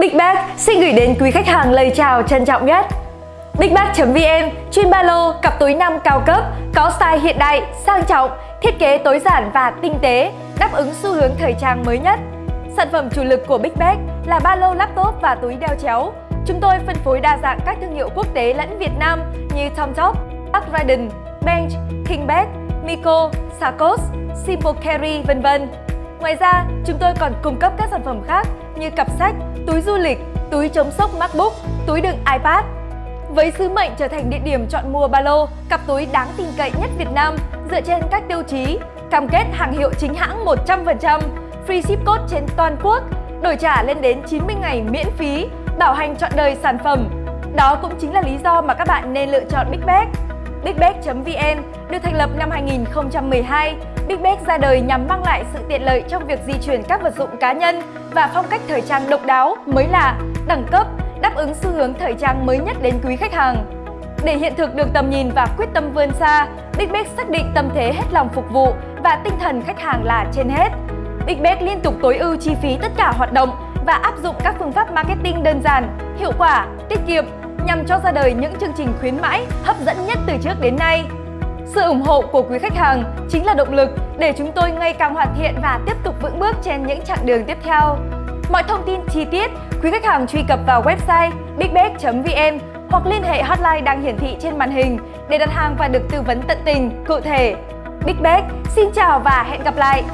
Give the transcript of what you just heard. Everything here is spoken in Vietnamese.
Big Bag xin gửi đến quý khách hàng lời chào trân trọng nhất. BigBag.vn chuyên ba lô, cặp túi nam cao cấp, có style hiện đại, sang trọng, thiết kế tối giản và tinh tế, đáp ứng xu hướng thời trang mới nhất. Sản phẩm chủ lực của Big Bag là ba lô laptop và túi đeo chéo. Chúng tôi phân phối đa dạng các thương hiệu quốc tế lẫn Việt Nam như Tomtop, Park Ridden, Bench, King Bag, Miko, Sarkos, Simple Carry, vân vân. Ngoài ra, chúng tôi còn cung cấp các sản phẩm khác như cặp sách, túi du lịch, túi chống sốc MacBook, túi đựng iPad. Với sứ mệnh trở thành địa điểm chọn mua ba lô, cặp túi đáng tin cậy nhất Việt Nam dựa trên các tiêu chí cam kết hàng hiệu chính hãng 100%, free ship code trên toàn quốc, đổi trả lên đến 90 ngày miễn phí, bảo hành trọn đời sản phẩm. Đó cũng chính là lý do mà các bạn nên lựa chọn Big Bag. BigBag.vn được thành lập năm 2012, Big Bag ra đời nhằm mang lại sự tiện lợi trong việc di chuyển các vật dụng cá nhân và phong cách thời trang độc đáo, mới lạ, đẳng cấp, đáp ứng xu hướng thời trang mới nhất đến quý khách hàng. Để hiện thực được tầm nhìn và quyết tâm vươn xa, Big Bag xác định tâm thế hết lòng phục vụ và tinh thần khách hàng là trên hết. Big Bag liên tục tối ưu chi phí tất cả hoạt động và áp dụng các phương pháp marketing đơn giản, hiệu quả, tiết kiệm nhằm cho ra đời những chương trình khuyến mãi hấp dẫn nhất từ trước đến nay. Sự ủng hộ của quý khách hàng chính là động lực để chúng tôi ngày càng hoàn thiện và tiếp tục vững bước trên những chặng đường tiếp theo. Mọi thông tin chi tiết, quý khách hàng truy cập vào website bigbag.vn hoặc liên hệ hotline đang hiển thị trên màn hình để đặt hàng và được tư vấn tận tình, cụ thể. Big Bag xin chào và hẹn gặp lại!